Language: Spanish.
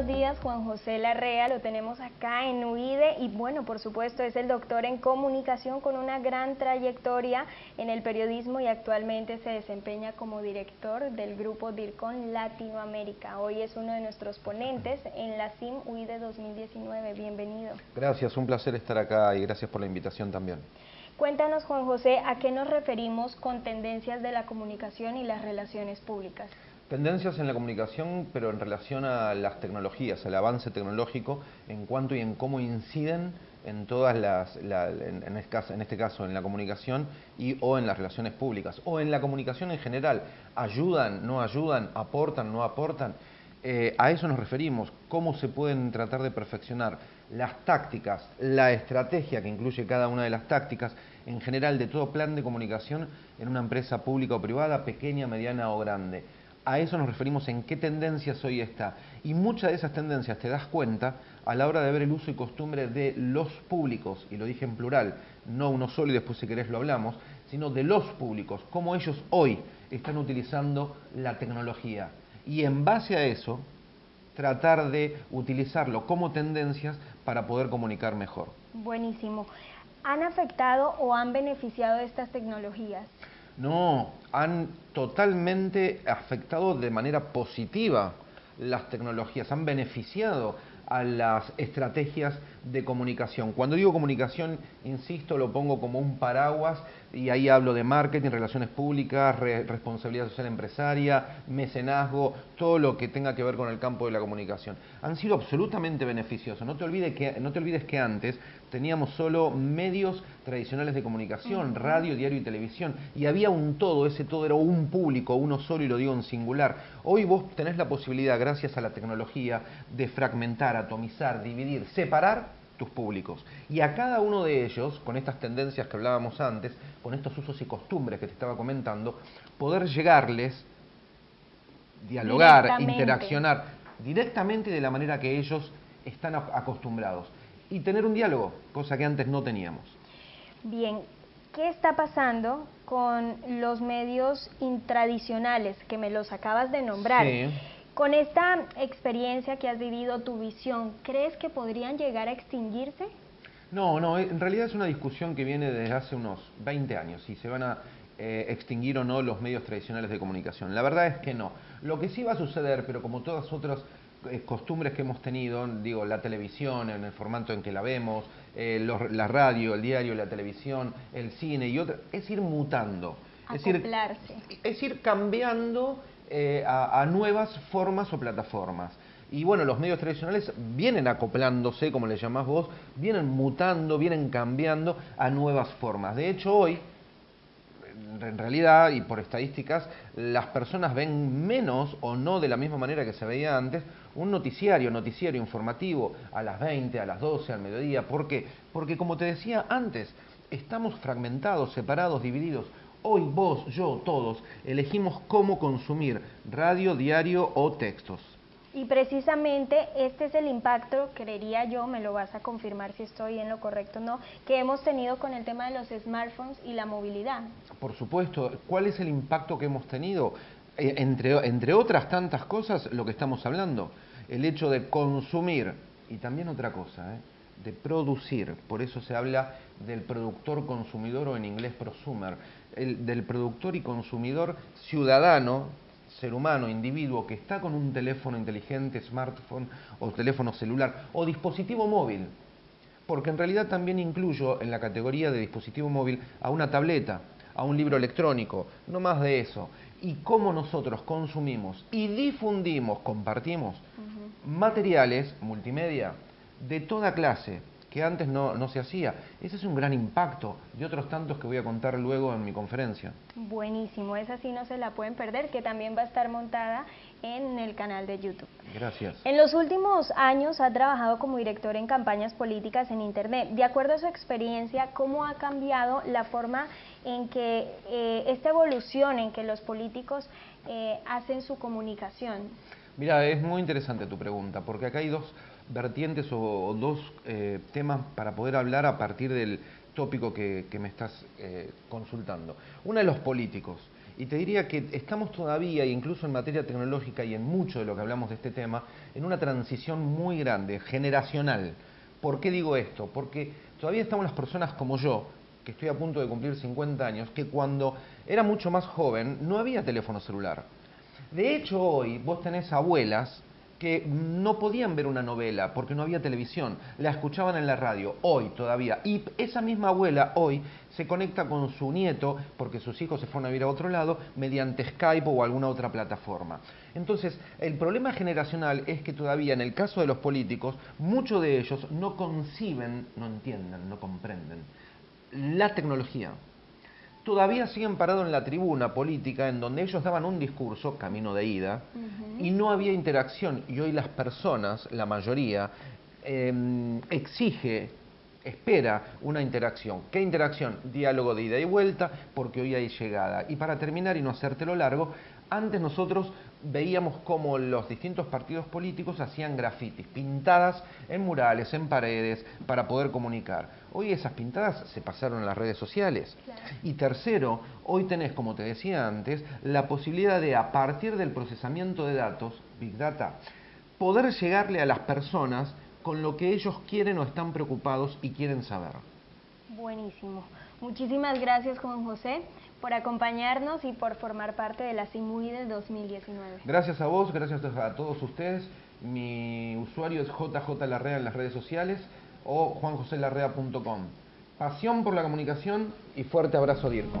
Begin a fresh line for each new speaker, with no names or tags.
buenos días, Juan José Larrea, lo tenemos acá en UIDE y bueno, por supuesto es el doctor en comunicación con una gran trayectoria en el periodismo y actualmente se desempeña como director del grupo DIRCON Latinoamérica. Hoy es uno de nuestros ponentes en la CIM UIDE 2019. Bienvenido.
Gracias, un placer estar acá y gracias por la invitación también.
Cuéntanos, Juan José, ¿a qué nos referimos con tendencias de la comunicación y las relaciones públicas?
Tendencias en la comunicación, pero en relación a las tecnologías, al avance tecnológico, en cuanto y en cómo inciden en todas las, en, este caso, en, este caso, en la comunicación y o en las relaciones públicas, o en la comunicación en general, ayudan, no ayudan, aportan, no aportan. Eh, a eso nos referimos, cómo se pueden tratar de perfeccionar las tácticas, la estrategia que incluye cada una de las tácticas, en general de todo plan de comunicación en una empresa pública o privada, pequeña, mediana o grande a eso nos referimos en qué tendencias hoy está. Y muchas de esas tendencias te das cuenta a la hora de ver el uso y costumbre de los públicos, y lo dije en plural, no uno solo y después si querés lo hablamos, sino de los públicos, cómo ellos hoy están utilizando la tecnología. Y en base a eso, tratar de utilizarlo como tendencias para poder comunicar mejor.
Buenísimo. ¿Han afectado o han beneficiado estas tecnologías?
No, han totalmente afectado de manera positiva las tecnologías, han beneficiado a las estrategias de comunicación. Cuando digo comunicación, insisto, lo pongo como un paraguas y ahí hablo de marketing, relaciones públicas, responsabilidad social empresaria, mecenazgo, todo lo que tenga que ver con el campo de la comunicación. Han sido absolutamente beneficiosos. No te olvides que, no te olvides que antes teníamos solo medios tradicionales de comunicación, radio, diario y televisión, y había un todo, ese todo era un público, uno solo y lo digo en singular. Hoy vos tenés la posibilidad, gracias a la tecnología, de fragmentar, atomizar, dividir, separar tus públicos. Y a cada uno de ellos, con estas tendencias que hablábamos antes, con estos usos y costumbres que te estaba comentando, poder llegarles, dialogar, interaccionar directamente de la manera que ellos están acostumbrados. Y tener un diálogo, cosa que antes no teníamos.
Bien, ¿qué está pasando con los medios intradicionales que me los acabas de nombrar? Sí. Con esta experiencia que has vivido, tu visión, ¿crees que podrían llegar a extinguirse?
No, no, en realidad es una discusión que viene desde hace unos 20 años, si se van a eh, extinguir o no los medios tradicionales de comunicación. La verdad es que no. Lo que sí va a suceder, pero como todas otras costumbres que hemos tenido, digo, la televisión en el formato en que la vemos, eh, la radio, el diario, la televisión, el cine y otras, es ir mutando.
Es
ir,
es
ir cambiando eh, a, nuevas formas o plataformas. Y bueno, los medios tradicionales vienen acoplándose, como le llamás vos, vienen mutando, vienen cambiando a nuevas formas. De hecho, hoy, en realidad, y por estadísticas, las personas ven menos o no de la misma manera que se veía antes un noticiario, noticiario informativo a las 20, a las 12, al mediodía. ¿Por qué? Porque como te decía antes, estamos fragmentados, separados, divididos. Hoy vos, yo, todos elegimos cómo consumir radio, diario o textos.
Y precisamente este es el impacto, creería yo, me lo vas a confirmar si estoy en lo correcto o no, que hemos tenido con el tema de los smartphones y la movilidad.
Por supuesto, ¿cuál es el impacto que hemos tenido? Eh, entre, entre otras tantas cosas, lo que estamos hablando, el hecho de consumir, y también otra cosa, ¿eh? de producir, por eso se habla del productor consumidor o en inglés prosumer, el, del productor y consumidor ciudadano, ser humano, individuo que está con un teléfono inteligente, smartphone o teléfono celular o dispositivo móvil, porque en realidad también incluyo en la categoría de dispositivo móvil a una tableta, a un libro electrónico, no más de eso. Y cómo nosotros consumimos y difundimos, compartimos materiales multimedia de toda clase, que antes no, no, se hacía. Ese es un gran impacto de otros tantos que voy a contar luego en mi conferencia.
Buenísimo, esa sí no se la pueden perder, que también va a estar montada en el canal de YouTube.
Gracias.
En los últimos años ha trabajado como director en campañas políticas en Internet. De acuerdo a su experiencia, ¿cómo ha cambiado la forma en que eh, esta evolución en que los políticos eh, hacen su comunicación?
Mira, es muy interesante tu pregunta, porque acá hay dos vertientes o, dos eh, temas para poder hablar a partir del tópico que, me estás eh, consultando. Una de los políticos. Y te diría que estamos todavía, incluso en materia tecnológica y en mucho de lo que hablamos de este tema, en una transición muy grande, generacional. ¿Por qué digo esto? Porque todavía estamos las personas como yo, que estoy a punto de cumplir 50 años, que cuando era mucho más joven no había teléfono celular. De hecho, hoy vos tenés abuelas que no podían ver una novela porque no había televisión, la escuchaban en la radio, hoy todavía. Y esa misma abuela hoy se conecta con su nieto, porque sus hijos se fueron a vivir a otro lado, mediante Skype o alguna otra plataforma. Entonces, el problema generacional es que todavía en el caso de los políticos, muchos de ellos no conciben, no entienden, no comprenden la tecnología todavía siguen parados en la tribuna política en donde ellos daban un discurso, camino de ida, y no había interacción. Y hoy las personas, la mayoría, em, exige, espera una interacción. ¿Qué interacción? Diálogo de ida y vuelta, porque hoy hay llegada. Y para terminar y no hacértelo largo, antes nosotros veíamos cómo los distintos partidos políticos hacían grafitis, pintadas en murales, en paredes, para poder comunicar. Hoy esas pintadas se pasaron a las redes sociales. Y tercero, hoy tenés, como te decía antes, la posibilidad de, a partir del procesamiento de datos, Big Data, poder llegarle a las personas con lo que ellos quieren o están preocupados y quieren saber.
Buenísimo. Muchísimas gracias, Juan José, por acompañarnos y por formar parte de la CIMUI del 2019.
Gracias a vos, gracias a todos ustedes. Mi usuario es JJ Larrea en las redes sociales o juanjoselarrea.com. Pasión por la comunicación y fuerte abrazo, Dirko.